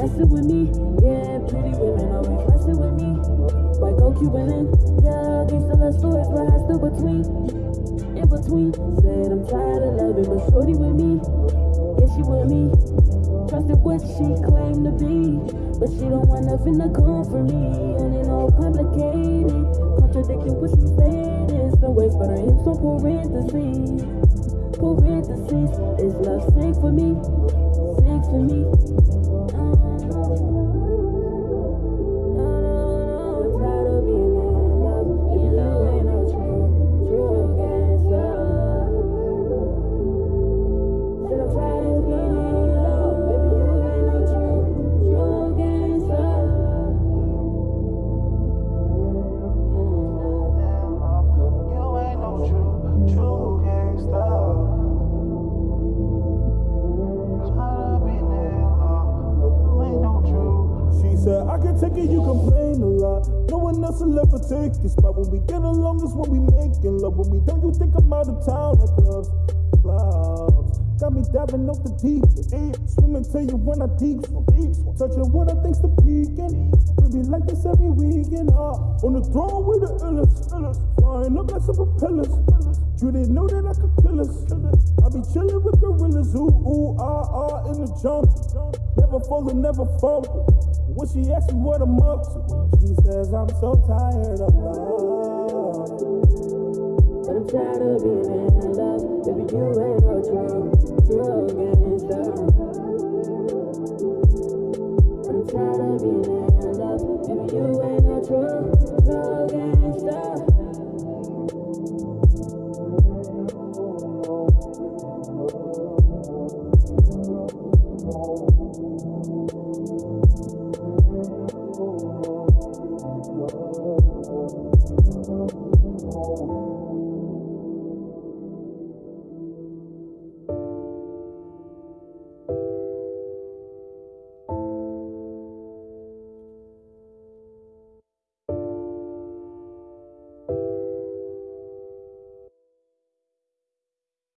messing with me. Yeah, pretty women always messing with me. White go Cuban, yeah, gangsta love stories, but I still between. In between, said I'm tired of loving, but shorty with me. Yeah, she with me. Trusted what she claimed to be, but she don't want nothing to come from me. And all complicated, contradicting what she said. It's the waist, but her hips on parentheses. Parentheses, is love sick for me? Sick for me. Take it, you complain a lot. No one else will ever take your spot. When we get along, is when we making love. When we don't, you think I'm out of town at clubs. Clubs. Got me diving off the deep, deep. Swimming till you when I deep. Touching what I think's the peaking. We be like this every weekend. Uh, on the throne with the illest. Flying up like some propellers. You didn't know that I could kill us. I be chilling with gorillas, ooh, ooh, ah, ah, in the jungle. Never falling, never fumble. When she asks me what I'm up to, she says I'm so tired of love. But I'm tired of being